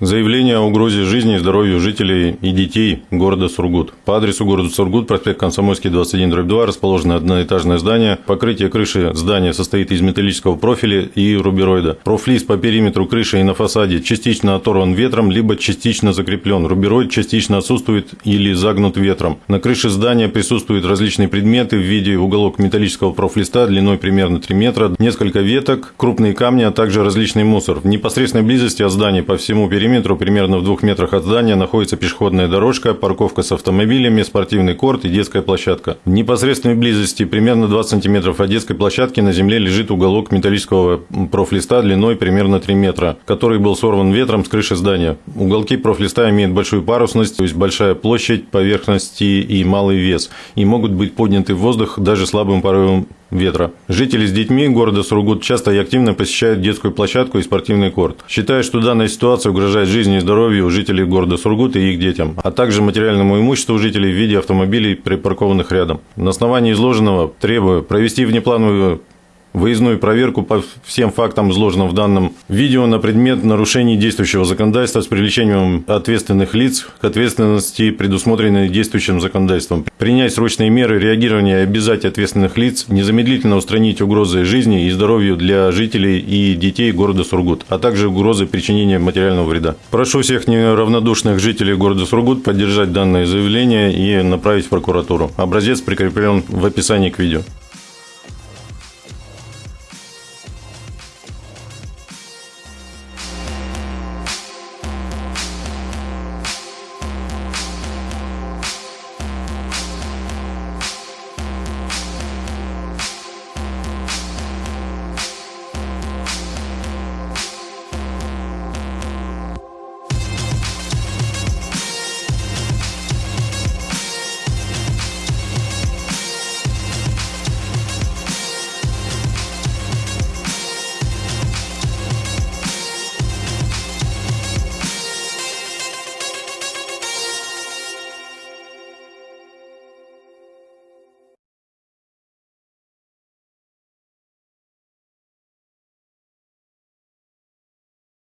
Заявление о угрозе жизни и здоровью жителей и детей города Сургут. По адресу города Сургут, проспект Комсомольский, 21, 2, расположено одноэтажное здание. Покрытие крыши здания состоит из металлического профиля и рубероида. Профлиз по периметру крыши и на фасаде частично оторван ветром, либо частично закреплен. Рубероид частично отсутствует или загнут ветром. На крыше здания присутствуют различные предметы в виде уголок металлического профлиста длиной примерно 3 метра, несколько веток, крупные камни, а также различный мусор. В непосредственной близости от здания по всему периметру периметру, примерно в двух метрах от здания, находится пешеходная дорожка, парковка с автомобилями, спортивный корт и детская площадка. В непосредственной близости, примерно 20 сантиметров от детской площадки, на земле лежит уголок металлического профлиста длиной примерно 3 метра, который был сорван ветром с крыши здания. Уголки профлиста имеют большую парусность, то есть большая площадь поверхности и малый вес, и могут быть подняты в воздух даже слабым порывом ветра. Жители с детьми города Сургут часто и активно посещают детскую площадку и спортивный корт. Считая, что данная ситуация угрожает жизни и здоровью жителей города Сургут и их детям, а также материальному имуществу жителей в виде автомобилей, припаркованных рядом. На основании изложенного требую провести внеплановую выездную проверку по всем фактам, изложенным в данном видео, на предмет нарушений действующего законодательства с привлечением ответственных лиц к ответственности, предусмотренной действующим законодательством. Принять срочные меры реагирования и обязать ответственных лиц незамедлительно устранить угрозы жизни и здоровью для жителей и детей города Сургут, а также угрозы причинения материального вреда. Прошу всех неравнодушных жителей города Сургут поддержать данное заявление и направить в прокуратуру. Образец прикреплен в описании к видео.